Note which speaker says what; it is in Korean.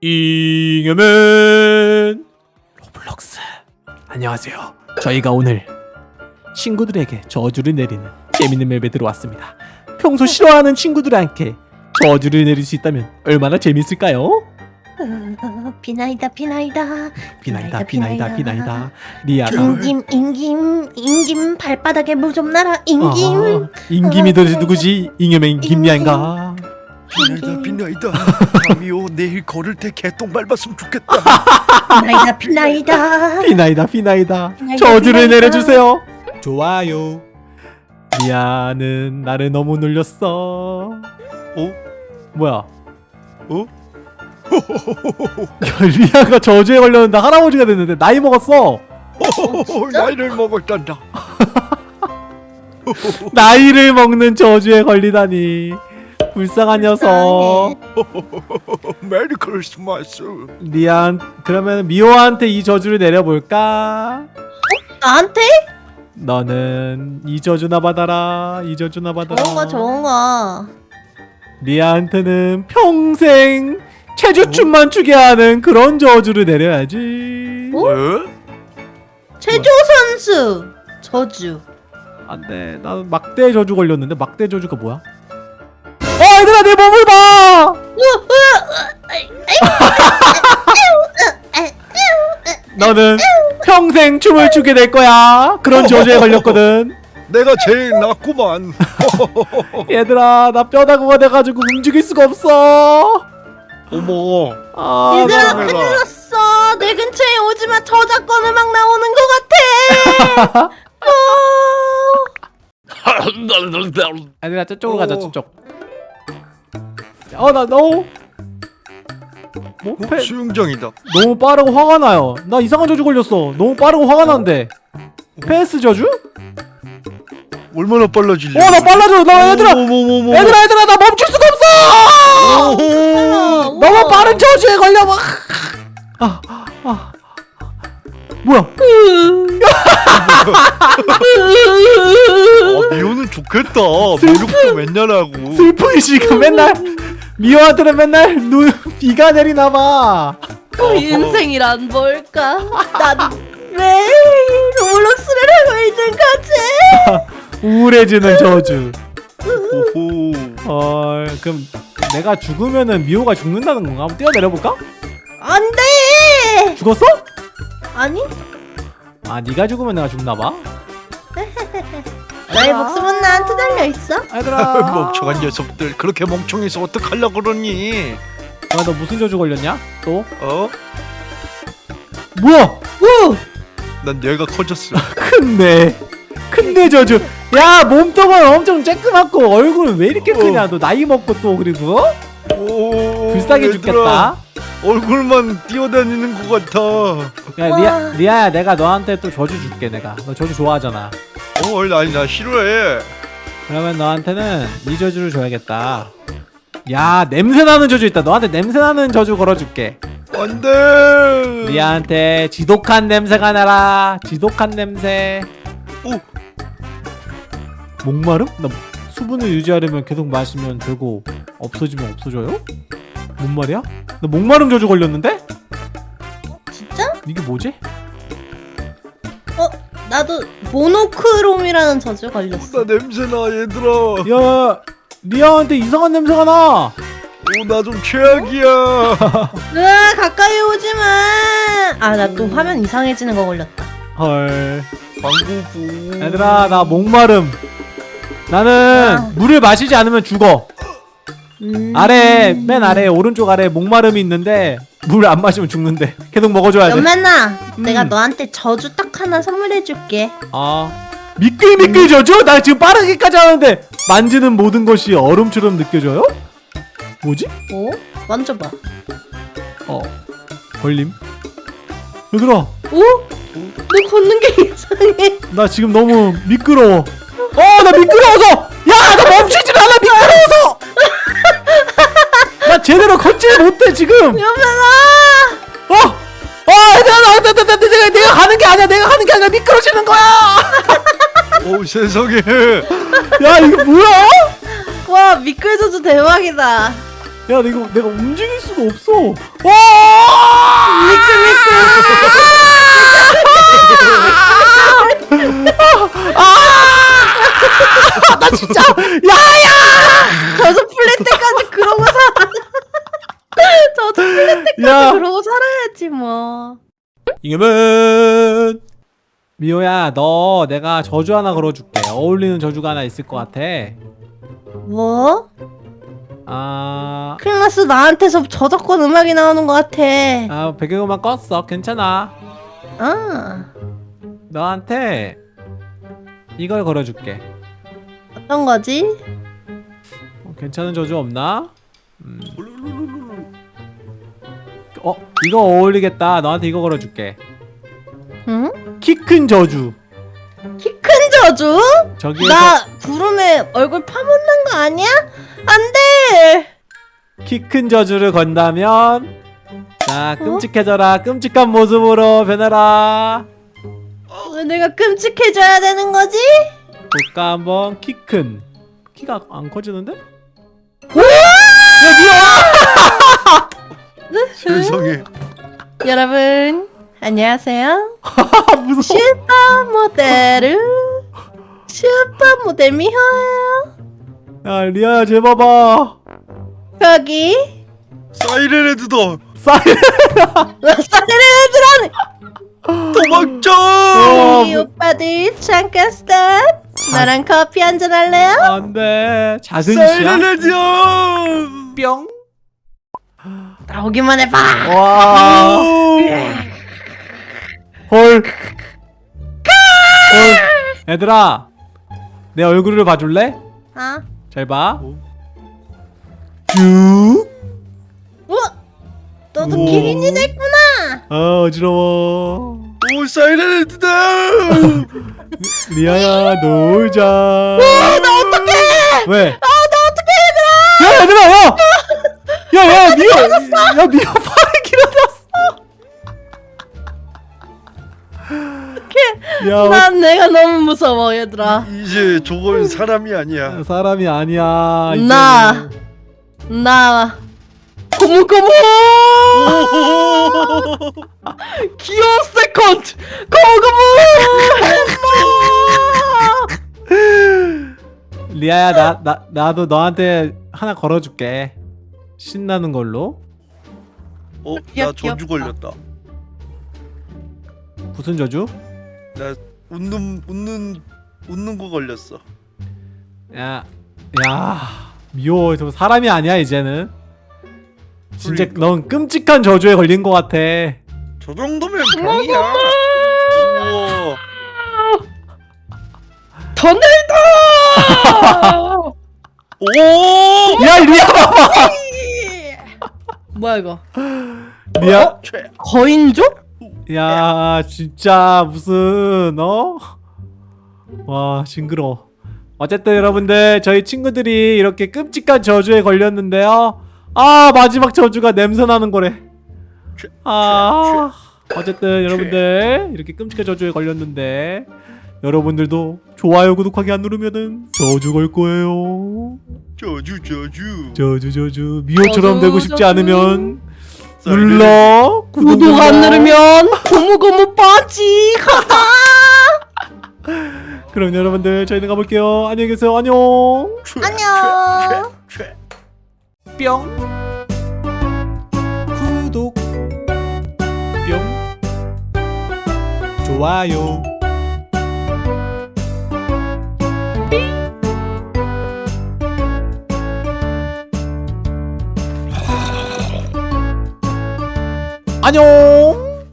Speaker 1: 잉여맨. 로블록스. 안녕하세요. 저희가 오늘 친구들에게 저주를 내리는 재밌는 맵에 들어왔습니다. 평소 싫어하는 친구들한테 저주를 내릴 수 있다면 얼마나 재밌을까요?
Speaker 2: 어, 비나이다. 비나이다
Speaker 1: 비나이다 비나이다 비나이다. 리아가
Speaker 2: 임김 임김 임김 발바닥에 물좀 나라. 임김.
Speaker 1: 아, 임김이 도대체 누구지? 잉여맨 김리아인가?
Speaker 3: 비나이다 비나이다. 감이오 내일 걸을 때 개똥 밟았으면 좋겠다.
Speaker 2: 비나이다 비나이다.
Speaker 1: 비나이다 비나이다.
Speaker 2: 비나이다,
Speaker 1: 저주를. 내려주세요? 좋아요. 리아는 나를 너무 놀렸어.
Speaker 3: 어?
Speaker 1: 뭐야?
Speaker 3: 어?
Speaker 1: 야, 리아가 저주에 걸렸는데 할아버지가 됐는데 나이 먹었어.
Speaker 3: 나이를 먹었단다.
Speaker 1: 나이를 먹는 저주에 걸리다니 불쌍한 녀석.
Speaker 3: 메리 크리스마스.
Speaker 1: 리안 그러면 미호한테 이 저주를 내려볼까?
Speaker 2: 나한테?
Speaker 1: 너는 이 저주나 받아라 이 저주나 받아라.
Speaker 2: 좋은 거 좋은 거.
Speaker 1: 리아한테는 평생 체주춤만 추게 하는 그런 저주를 내려야지.
Speaker 2: 어?
Speaker 3: 왜?
Speaker 2: 체조 선수! 저주.
Speaker 1: 안돼. 나는 막대 저주 걸렸는데 막대 저주가 뭐야? 어 얘들아 내 몸을 봐! 너는 평생 춤을 추게 될 거야. 그런 저주에 걸렸거든.
Speaker 3: 내가 제일 낫구만.
Speaker 1: 얘들아 나 뼈다구가 돼가지고 움직일 수가 없어.
Speaker 3: 어머.
Speaker 1: 아,
Speaker 2: 얘들아. 큰일 났어. 내 근처에 오지마. 저작권 음악 나오는 거 같아. 어.
Speaker 1: 얘들아 저쪽으로 가자
Speaker 3: 어.
Speaker 1: 저쪽 어나 너무 뭐?
Speaker 3: 어,
Speaker 1: 패,
Speaker 3: 수영장이다.
Speaker 1: 너무 빠르고 화가 나요. 나 이상한 저주 걸렸어. 너무 빠르고 화가 나는데 패스 저주?
Speaker 3: 얼마나 빨라질래
Speaker 1: 어나 빨라져 나 얘들아 얘들아 얘들아 나 멈출 수가 없어! 너무 빠른 저주에 걸려 막 아, 아. 뭐야?
Speaker 3: 아, 미호는 좋겠다. 목욕도 맨날 하고.
Speaker 1: 슬픈 시간 맨날 미호한테는 맨날 눈 비가 내리나 봐.
Speaker 2: 그 인생이란 뭘까? 난왜 로블록스를 하고 있는 거지.
Speaker 1: 우울해지는 저주.
Speaker 3: 오호.
Speaker 1: 어 그럼 내가 죽으면은 미호가 죽는다는 건가? 한번 뛰어내려볼까?
Speaker 2: 안돼!
Speaker 1: 죽었어?
Speaker 2: 아니?
Speaker 1: 아 네가 죽으면 내가 죽나봐
Speaker 2: 너의 목숨은 나한테 달려있어?
Speaker 1: 얘들아.
Speaker 3: 멍청한 녀석들 그렇게 멍청해서 어떡하려고 그러니?
Speaker 1: 야, 너 무슨 저주 걸렸냐? 또?
Speaker 3: 어?
Speaker 1: 뭐야?
Speaker 3: 오난 얘가 커졌어.
Speaker 1: 큰내 큰내 저주. 야 몸통은 엄청 쬐끄맣고 얼굴은 왜 이렇게
Speaker 3: 어.
Speaker 1: 크냐? 너 나이 먹고 또 그리고.
Speaker 3: 오
Speaker 1: 불쌍해
Speaker 3: 얘들아,
Speaker 1: 죽겠다.
Speaker 3: 얼굴만 뛰어다니는 것 같아.
Speaker 1: 야
Speaker 2: 와.
Speaker 1: 리아, 리아야 내가 너한테 또 저주 줄게 내가. 너 저주 좋아하잖아
Speaker 3: 어 아니 나 싫어해
Speaker 1: 그러면 너한테는 이 저주를 줘야겠다 야 냄새나는 저주 있다 너한테 냄새나는 저주 걸어줄게
Speaker 3: 안돼
Speaker 1: 리아한테 지독한 냄새가 나라 지독한 냄새
Speaker 3: 오.
Speaker 1: 목마름? 나 수분을 유지하려면 계속 마시면 되고 없어지면 없어져요? 뭔 말이야? 나 목마름 저주 걸렸는데?
Speaker 2: 진짜?
Speaker 1: 이게 뭐지?
Speaker 2: 어 나도 모노크롬이라는 저주 걸렸어.
Speaker 3: 나 냄새나 얘들아.
Speaker 1: 야 리아한테 이상한 냄새가 나.
Speaker 3: 오나 좀 최악이야.
Speaker 2: 으아 가까이 오지마. 아 나 또 화면 이상해지는 거 걸렸다.
Speaker 1: 헐.
Speaker 3: 방구부.
Speaker 1: 얘들아 나 목마름. 나는
Speaker 2: 아.
Speaker 1: 물을 마시지 않으면 죽어
Speaker 2: 음.
Speaker 1: 아래 맨 아래 오른쪽 아래 목마름이 있는데 물 안 마시면 죽는데 계속 먹어줘야 돼
Speaker 2: 연만아 내가
Speaker 1: 음.
Speaker 2: 너한테 저주 딱 하나 선물해줄게
Speaker 1: 아 미끌미끌 져줘? 나 지금 빠르게까지 하는데 만지는 모든 것이 얼음처럼 느껴져요? 뭐지?
Speaker 2: 오? 만져봐
Speaker 1: 어 걸림 얘들아
Speaker 2: 오? 너 걷는 게 이상해
Speaker 1: 나 지금 너무 미끄러워 어나 미끄러워서
Speaker 2: 연만아!
Speaker 1: 어! 어 얘들아 나, 나, 나, 나, 내가, 내가 가는 게 아니야. 내가 가는 게 아니라 미끄러지는 거야!
Speaker 3: 오 세상에!
Speaker 1: 야 이거 뭐야?
Speaker 2: 와 저주 대박이다.
Speaker 1: 야 이거 내가 움직일 수가 없어. 와! 나 진짜 야야!
Speaker 2: 저도 풀릴 때까지 그러고 풀릴 때까지
Speaker 1: 야
Speaker 2: 그러고 살아야지 뭐.
Speaker 1: 이겨면 미호야 너 내가 저주 하나 걸어줄게 어울리는 저주가 하나 있을 것 같아
Speaker 2: 뭐?
Speaker 1: 아,
Speaker 2: 클라스 나한테서 저작권 음악이 나오는 것 같아.
Speaker 1: 아 배경음악 껐어 괜찮아
Speaker 2: 아,
Speaker 1: 너한테 이걸 걸어줄게
Speaker 2: 어떤 거지?
Speaker 1: 어, 괜찮은 저주 없나? 음. 어 이거 어울리겠다 너한테 이거 걸어줄게
Speaker 2: 응?
Speaker 1: 키 큰 저주
Speaker 2: 키 큰 저주?
Speaker 1: 저기에서
Speaker 2: 나 구름에 얼굴 파묻는 거 아니야? 안 돼!
Speaker 1: 키 큰 저주를 건다면 자 끔찍해져라 끔찍한 모습으로 변해라
Speaker 2: 왜 내가 끔찍해져야 되는 거지?
Speaker 1: 볼까 한번 키 큰 키가 안 커지는데?
Speaker 3: 세상에.
Speaker 2: 여러분, 안녕하세요.
Speaker 1: 아 무서워.
Speaker 2: 슈퍼 모델을 슈퍼 모델 미호예요.
Speaker 1: 야 리아야 쟤 봐봐
Speaker 2: 거기
Speaker 3: 사이렌 헤드다.
Speaker 2: 사이렌 헤드다.
Speaker 3: 도망쳐!
Speaker 1: 어,
Speaker 2: 우리 오빠들 잠깐 stop. 나랑 커피 한잔 할래요?
Speaker 1: 안돼. 작은
Speaker 3: 사이렌 헤드야!
Speaker 1: 뿅
Speaker 2: 나오기만 해봐.
Speaker 1: 와. 헐. 헐. 얘들아. 내 얼굴을 봐줄래?
Speaker 2: 아,
Speaker 1: 잘 봐.
Speaker 3: 어?
Speaker 1: 쭉.
Speaker 2: 우와, 너도
Speaker 1: 우와.
Speaker 2: 기린이 됐구나.
Speaker 1: 아 어지러워.
Speaker 3: 오 사이렌 헤드다
Speaker 1: 리아야 놀자.
Speaker 2: 나 어떡해?
Speaker 1: 왜?
Speaker 2: 아, 나 어떡해, 얘들아?
Speaker 1: 야 얘들아 야. 야야 미호. 야 미호 팔이 길어졌어.
Speaker 2: 난 내가 너무 무서워, 얘들아.
Speaker 3: 이제 저건 사람이 아니야
Speaker 1: 어, 사람이 아니야.
Speaker 2: 나. 나 고무고무 gear second 고무고무
Speaker 1: 리아야 나, 나 나도 너한테 하나 걸어줄게 신나는 걸로?
Speaker 3: 어? 나 저주. 걸렸다.
Speaker 1: 무슨 저주?
Speaker 3: 나 웃는 웃는 웃는 거 걸렸어.
Speaker 1: 야, 야 미워 저 사람이 아니야 이제는. 진짜
Speaker 3: 그러니까.
Speaker 1: 넌 끔찍한 저주에 걸린 것 같아.
Speaker 3: 저 정도면 병이야. 우와.
Speaker 2: 터널다!
Speaker 3: 오!
Speaker 1: 야 리아 봐봐
Speaker 2: 뭐야 이거?
Speaker 1: 리아
Speaker 3: 최
Speaker 2: 거인족?
Speaker 1: 야 진짜 무슨 어? 와 징그러 어쨌든 여러분들 저희 친구들이 이렇게 끔찍한 저주에 걸렸는데요. 아 마지막 저주가 냄새 나는 거래. 아 어쨌든 여러분들 이렇게 끔찍한 저주에 걸렸는데 여러분들도 좋아요 구독하기 안 누르면은 저주 걸 거예요
Speaker 3: 저주 저주.
Speaker 1: 저주 저주. 미호처럼
Speaker 2: 저주,
Speaker 1: 되고 싶지
Speaker 2: 저주.
Speaker 1: 않으면 눌러. 구독
Speaker 2: 구독 안. 누르면 고무고무 빠지.
Speaker 1: 그럼 여러분들 저희는 가볼게요. 안녕히 계세요. 안녕.
Speaker 3: 최,
Speaker 2: 안녕.
Speaker 1: 뿅. 구독. 뿅. 좋아요 안녕